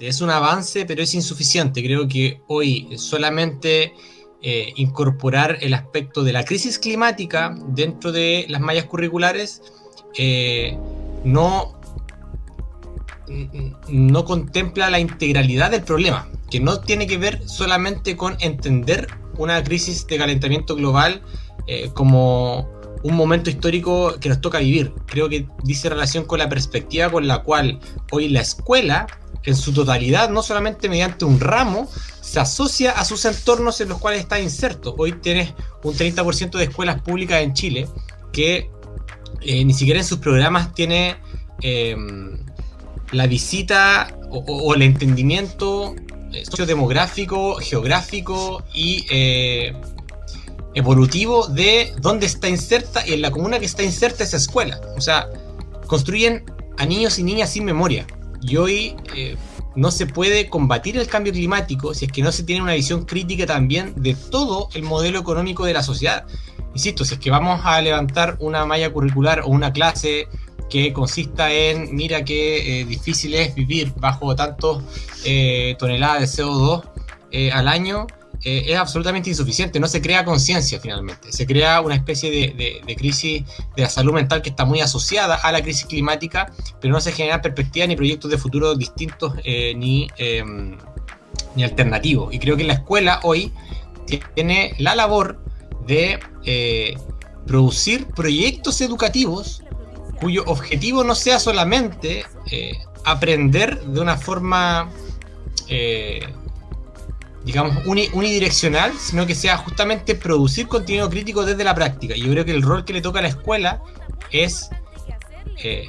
es un avance, pero es insuficiente. Creo que hoy solamente eh, incorporar el aspecto de la crisis climática dentro de las mallas curriculares eh, no, no contempla la integralidad del problema, que no tiene que ver solamente con entender una crisis de calentamiento global eh, como un momento histórico que nos toca vivir. Creo que dice relación con la perspectiva con la cual hoy la escuela, en su totalidad, no solamente mediante un ramo, se asocia a sus entornos en los cuales está inserto. Hoy tienes un 30% de escuelas públicas en Chile que eh, ni siquiera en sus programas tiene em, la visita o, el entendimiento eh, sociodemográfico, geográfico y eh, evolutivo de dónde está inserta y en la comuna que está inserta esa escuela. O sea, construyen a niños y niñas sin memoria. Y hoy no se puede combatir el cambio climático si es que no se tiene una visión crítica también de todo el modelo económico de la sociedad. Insisto, si es que vamos a levantar una malla curricular o una clase que consista en, mira qué eh, difícil es vivir bajo tantos eh, toneladas de CO2 eh, al año, eh, es absolutamente insuficiente, no se crea conciencia finalmente, se crea una especie de, crisis de la salud mental que está muy asociada a la crisis climática, pero no se generan perspectivas ni proyectos de futuro distintos eh, ni, em, ni alternativos. Y creo que la escuela hoy tiene la labor de eh, producir proyectos educativos cuyo objetivo no sea solamente aprender de una forma digamos, unidireccional, sino que sea justamente producir contenido crítico desde la práctica. Y yo creo que el rol que le toca a la escuela es eh,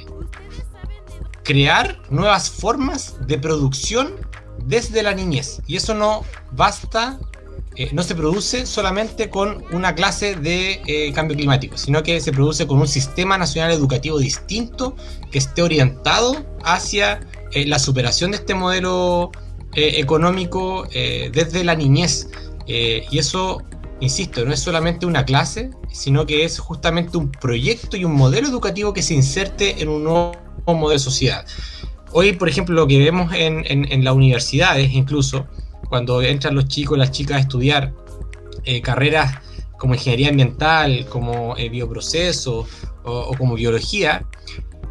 crear nuevas formas de producción desde la niñez. Y eso no basta, eh, no se produce solamente con una clase de eh, cambio climático, sino que se produce con un sistema nacional educativo distinto que esté orientado hacia la superación de este modelo eh, económico eh, desde la niñez. Eh, y eso, insisto, no es solamente una clase, sino que es justamente un proyecto y un modelo educativo que se inserte en un nuevo modelo de sociedad. Hoy, por ejemplo, lo que vemos en, las universidades, incluso, cuando entran los chicos y las chicas a estudiar carreras como ingeniería ambiental, como bioproceso o, como biología,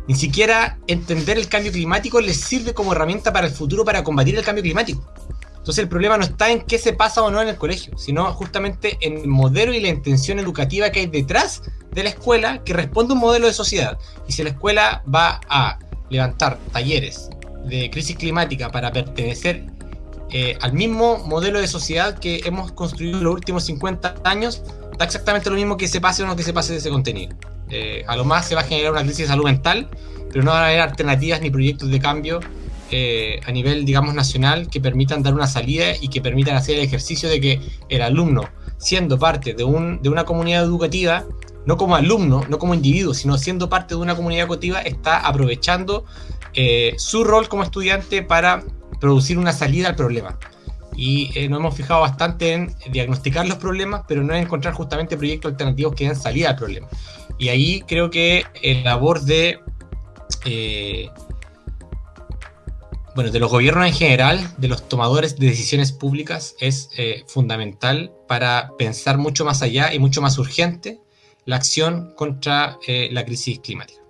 ni siquiera entender el cambio climático les sirve como herramienta para el futuro para combatir el cambio climático. Entonces el problema no está en qué se pasa o no en el colegio, sino justamente en el modelo y la intención educativa que hay detrás de la escuela que responde a un modelo de sociedad. Y si la escuela va a levantar talleres de crisis climática para pertenecer eh, al mismo modelo de sociedad que hemos construido en los últimos 50 años, da exactamente lo mismo que se pase o no que se pase de ese contenido. Eh, a lo más se va a generar una crisis de salud mental, pero no van a haber alternativas ni proyectos de cambio eh, a nivel, digamos, nacional que permitan dar una salida y que permitan hacer el ejercicio de que el alumno, siendo parte de, un, de una comunidad educativa, no como alumno, no como individuo, sino siendo parte de una comunidad educativa, está aprovechando eh, su rol como estudiante para producir una salida al problema. Y nos hemos fijado bastante en diagnosticar los problemas, pero no en encontrar justamente proyectos alternativos que den salida al problema. Y ahí creo que el labor de, eh, bueno, de los gobiernos en general, de los tomadores de decisiones públicas, es eh, fundamental para pensar mucho más allá y mucho más urgente la acción contra eh, la crisis climática.